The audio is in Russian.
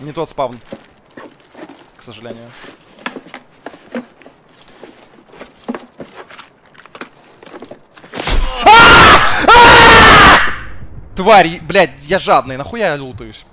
Не тот спавн. К сожалению. А! А! Тварь, блядь, я жадный, нахуя я лутаюсь?